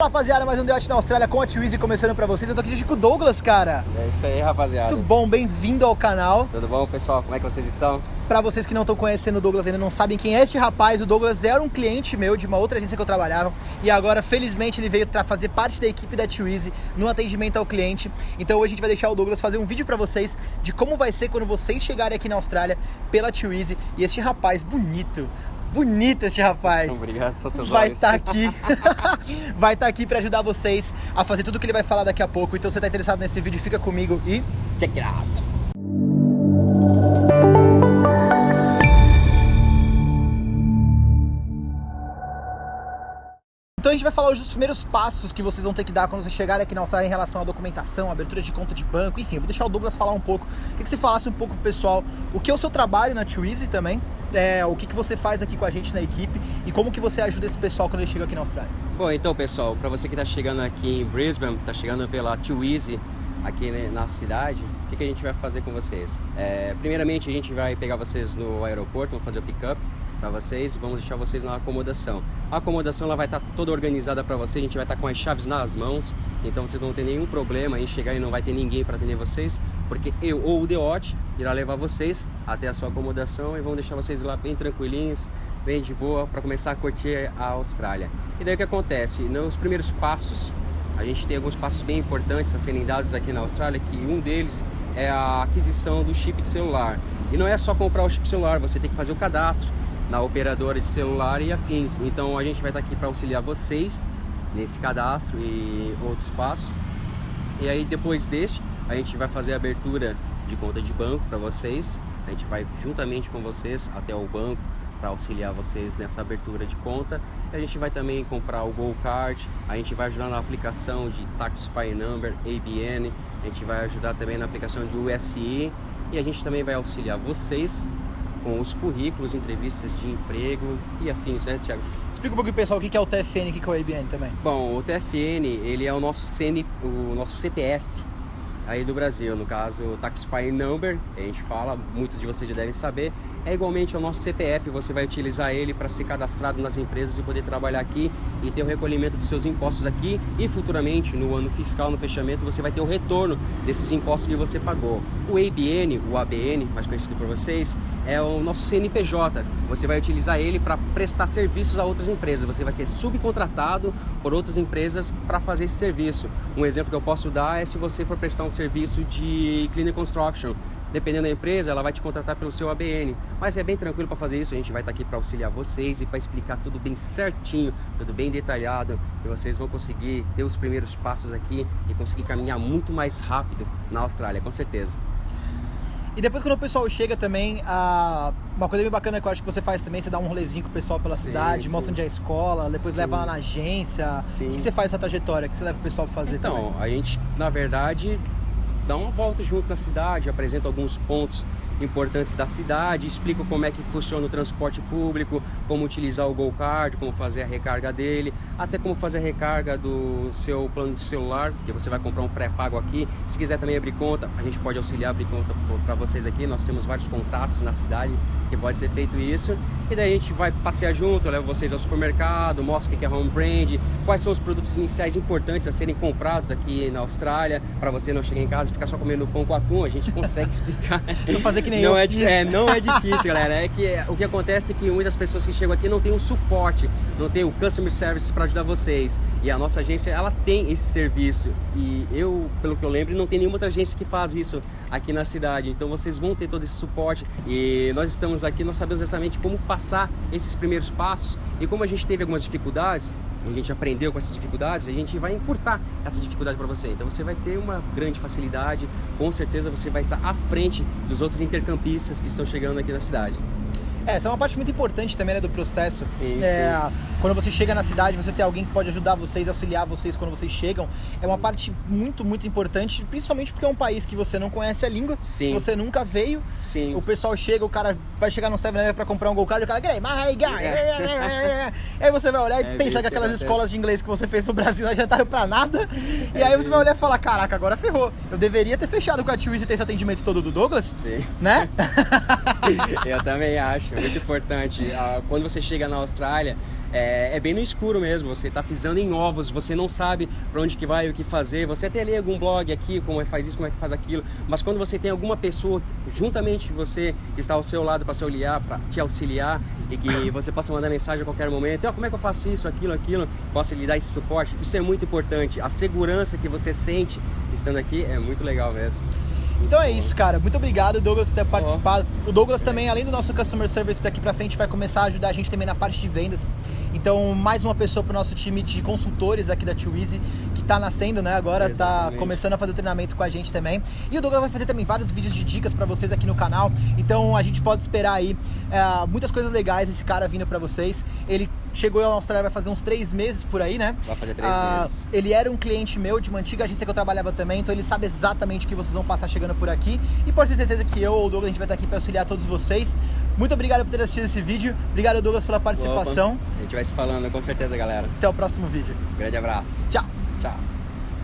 Rapaziada, mais um Debate na Austrália com a Twizy começando pra vocês. Eu tô aqui com o Douglas, cara. É isso aí, rapaziada. Muito bom, bem-vindo ao canal. Tudo bom, pessoal? Como é que vocês estão? Pra vocês que não estão conhecendo o Douglas ainda não sabem quem é este rapaz, o Douglas era um cliente meu de uma outra agência que eu trabalhava e agora, felizmente, ele veio pra fazer parte da equipe da Twizy no atendimento ao cliente. Então hoje a gente vai deixar o Douglas fazer um vídeo pra vocês de como vai ser quando vocês chegarem aqui na Austrália pela Twizy e este rapaz bonito, bonito este rapaz. Obrigado, só seus Vai estar aqui. vai estar aqui para ajudar vocês a fazer tudo o que ele vai falar daqui a pouco. Então, se você tá interessado nesse vídeo, fica comigo e Check it out. Então a gente vai falar hoje dos primeiros passos que vocês vão ter que dar quando vocês chegarem aqui na Austrália em relação à documentação, abertura de conta de banco, enfim, eu vou deixar o Douglas falar um pouco. Queria que você falasse um pouco pro pessoal o que é o seu trabalho na Twizy também, é, o que, que você faz aqui com a gente na equipe e como que você ajuda esse pessoal quando ele chega aqui na Austrália. Bom, então, pessoal, para você que está chegando aqui em Brisbane, está chegando pela Twizy aqui né, na cidade, o que, que a gente vai fazer com vocês? É, primeiramente, a gente vai pegar vocês no aeroporto, vamos fazer o pick-up para vocês vamos deixar vocês na acomodação. A acomodação ela vai estar toda organizada para você, a gente vai estar com as chaves nas mãos, então vocês não tem nenhum problema em chegar e não vai ter ninguém para atender vocês, porque eu ou o Deote irá levar vocês até a sua acomodação e vão deixar vocês lá bem tranquilinhos, bem de boa para começar a curtir a Austrália. E daí o que acontece? Nos primeiros passos, a gente tem alguns passos bem importantes a serem dados aqui na Austrália, que um deles é a aquisição do chip de celular. E não é só comprar o chip celular, você tem que fazer o cadastro na operadora de celular e afins. Então a gente vai estar aqui para auxiliar vocês nesse cadastro e outros passos. E aí depois deste, a gente vai fazer a abertura de conta de banco para vocês. A gente vai juntamente com vocês até o banco para auxiliar vocês nessa abertura de conta. E a gente vai também comprar o Go Card, a gente vai ajudar na aplicação de Taxify Number, ABN, a gente vai ajudar também na aplicação de USI e a gente também vai auxiliar vocês com os currículos, entrevistas de emprego e afins, né, Tiago? Explica um pouquinho pessoal o que é o TFN e o que é o ABN também. Bom, o TFN, ele é o nosso, CN, o nosso CPF aí do Brasil, no caso, o Taxify Number, a gente fala, muitos de vocês já devem saber, é igualmente ao nosso CPF, você vai utilizar ele para ser cadastrado nas empresas e poder trabalhar aqui e ter o recolhimento dos seus impostos aqui e futuramente, no ano fiscal, no fechamento, você vai ter o retorno desses impostos que você pagou. O ABN, o ABN, mais conhecido por vocês, é o nosso CNPJ, você vai utilizar ele para prestar serviços a outras empresas, você vai ser subcontratado por outras empresas para fazer esse serviço. Um exemplo que eu posso dar é se você for prestar um serviço de cleaner construction, dependendo da empresa, ela vai te contratar pelo seu ABN. Mas é bem tranquilo para fazer isso, a gente vai estar aqui para auxiliar vocês e para explicar tudo bem certinho, tudo bem detalhado, e vocês vão conseguir ter os primeiros passos aqui e conseguir caminhar muito mais rápido na Austrália, com certeza. E depois quando o pessoal chega também, a... uma coisa bem bacana que eu acho que você faz também, você dá um rolezinho com o pessoal pela Sim, cidade, sim. mostra onde é a escola, depois Sim. leva lá na agência. O que você faz essa trajetória? O que você leva o pessoal pra fazer também? Então, a gente, na verdade, dá uma volta junto na cidade, apresenta alguns pontos importantes da cidade, explica como é que funciona o transporte público, como utilizar o Go Card, como fazer a recarga dele, até como fazer a recarga do seu plano de celular, que você vai comprar um pré-pago aqui. Se quiser também abrir conta, a gente pode auxiliar a abrir conta para vocês aqui. Nós temos vários contatos na cidade que pode ser feito isso. E daí a gente vai passear junto, eu levo vocês ao supermercado, mostro o que é home brand, quais são os produtos iniciais importantes a serem comprados aqui na Austrália, para você não chegar em casa e ficar só comendo pão com atum, a gente consegue explicar. Não fazer que nem não eu é, é, não é difícil, galera. É que o que acontece é que muitas pessoas que chegam aqui não tem um suporte, não tem o customer service para ajudar vocês. E a nossa agência, ela tem esse serviço. E eu, pelo que eu lembro, não tem nenhuma outra agência que faz isso aqui na cidade. Então vocês vão ter todo esse suporte. E nós estamos aqui, nós sabemos exatamente como passar esses primeiros passos. E como a gente teve algumas dificuldades, a gente aprendeu com essas dificuldades, a gente vai encurtar essa dificuldade para você. Então você vai ter uma grande facilidade, com certeza você vai estar à frente dos outros intercampistas que estão chegando aqui na cidade. É, essa é uma parte muito importante também né, do processo. Sim, é, Quando você chega na cidade, você tem alguém que pode ajudar vocês, auxiliar vocês quando vocês chegam. É uma parte muito, muito importante, principalmente porque é um país que você não conhece a língua, Sim. você nunca veio. Sim. O pessoal chega, o cara vai chegar no 7-Eleven pra comprar um Go Card, o cara, "Grey, my guy." Aí você vai olhar e É pensar que que aquelas acontece. escolas de inglês que você fez no Brasil não adiantaram pra nada. E É aí você vai olhar e falar, caraca, agora ferrou. Eu deveria ter fechado com a Twizy e ter esse atendimento todo do Douglas, Sim. né? Eu também acho, muito importante. Ah, Quando você chega na Austrália, é, é, bem no escuro mesmo, você está pisando em ovos, você não sabe para onde que vai, o que fazer, você até lê algum blog aqui, como é que faz isso, como é que faz aquilo, mas quando você tem alguma pessoa juntamente você que está ao seu lado para se auxiliar, para te auxiliar e que você possa mandar mensagem a qualquer momento, oh, como é que eu faço isso, aquilo, aquilo, possa lhe dar esse suporte, isso é muito importante, a segurança que você sente estando aqui é muito legal mesmo. Então é isso, cara. Muito obrigado, Douglas, por ter participado. O Douglas também, além do nosso customer service daqui pra frente, vai começar a ajudar a gente também na parte de vendas. Então, mais uma pessoa para o nosso time de consultores aqui da Too Easy, que está nascendo, né? Agora está começando a fazer o treinamento com a gente também. E o Douglas vai fazer também vários vídeos de dicas para vocês aqui no canal. Então, a gente pode esperar aí é, muitas coisas legais desse cara vindo para vocês. Ele chegou à Austrália vai fazer uns três meses por aí, né? Vai fazer três ah, meses. Ele era um cliente meu de uma antiga agência que eu trabalhava também, então ele sabe exatamente o que vocês vão passar chegando por aqui. E por ter certeza que eu ou o Douglas a gente vai estar aqui para auxiliar todos vocês. Muito obrigado por ter assistido esse vídeo. Obrigado, Douglas, pela participação. Opa. A gente vai se falando com certeza, galera. Até o próximo vídeo. Grande abraço. Tchau. Tchau.